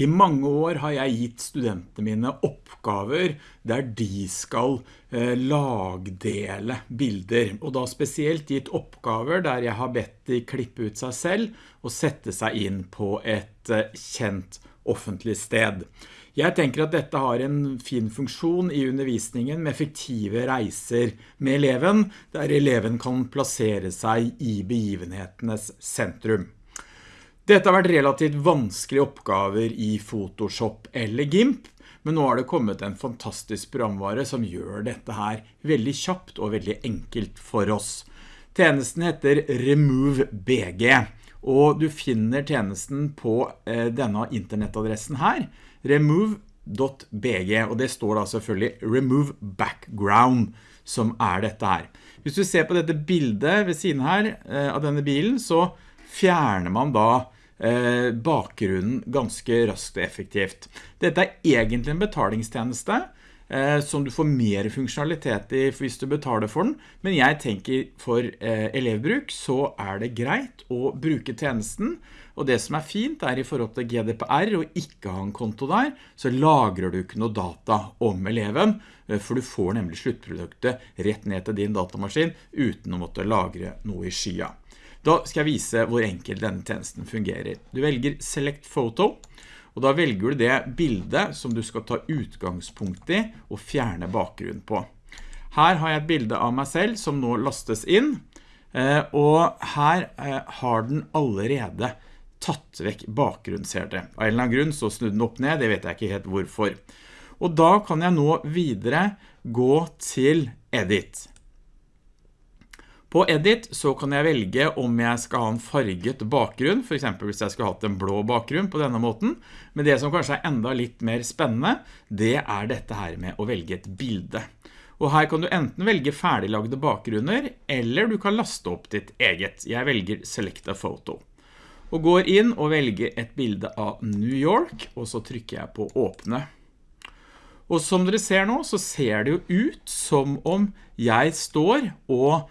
I mange år har jeg gitt studentene mine oppgaver der de skal eh, lagdele bilder, og da spesielt gitt oppgaver der jeg har bedt de klippe ut seg selv og sette seg inn på et eh, kjent offentlig sted. Jeg tenker at dette har en fin funksjon i undervisningen med effektive reiser med eleven, der eleven kan plassere seg i begivenhetenes sentrum. Dette har vært relativt vanskelige oppgaver i Photoshop eller GIMP, men nå har det kommet en fantastisk programvare som gjør dette her veldig kjapt og veldig enkelt for oss. Tjenesten heter Remove BG, og du finner tjenesten på eh, denne internettadressen her, remove.bg, og det står da selvfølgelig Remove Background, som er dette her. Hvis du ser på dette bildet ved siden her eh, av denne bilen, så fjerner man da bakgrunnen ganske raskt og effektivt. Dette er egentlig en betalingstjeneste eh, som du får mer funksjonalitet i hvis du betaler for den, men jeg tenker for eh, elevbruk så er det greit å bruke tjenesten, og det som er fint er i forhold til GDPR og ikke ha en konto der, så lagrer du ikke noe data om eleven, for du får nemlig sluttproduktet rett ned til din datamaskin uten å måtte lagre noe i skya. Da skal jeg vise hvor enkelt denne tjenesten fungerer. Du velger Select Photo, og da velger du det bildet som du skal ta utgangspunkt i og fjerne bakgrunnen på. Her har jeg et bilde av meg selv som nå lastes inn, eh, og her eh, har den allerede tatt vekk bakgrunnen, ser det. Av en eller annen grunn så snudde den opp ned, det vet jeg ikke helt hvorfor. Og da kan jeg nå videre gå til Edit. På Edit så kan jeg velge om jeg skal ha en farget bakgrunn, for eksempel hvis jeg skulle hatt en blå bakgrunn på denne måten. Men det som kanskje er enda litt mer spennende, det er dette her med å velge et bilde. Og her kan du enten velge ferdiglagde bakgrunner, eller du kan laste opp ditt eget. Jeg velger Select a Photo. Og går inn og velger et bilde av New York, og så trykker jeg på åpne. Og som dere ser nå, så ser det jo ut som om jeg står og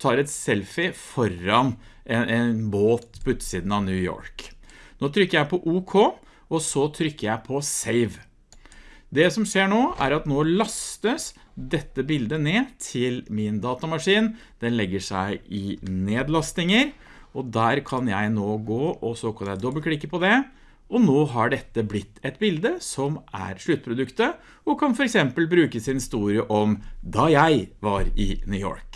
tar et selfie foran en, en båt på utsiden av New York. Nå trykker jeg på OK, og så trykker jeg på Save. Det som skjer nå er at nå lastes dette bildet ned til min datamaskin. Den legger seg i nedlastinger, og der kan jeg nå gå, og så kan jeg dobbeltklikke på det, og nå har dette blitt et bilde som er sluttproduktet, og kan for eksempel bruke sin historie om da jeg var i New York.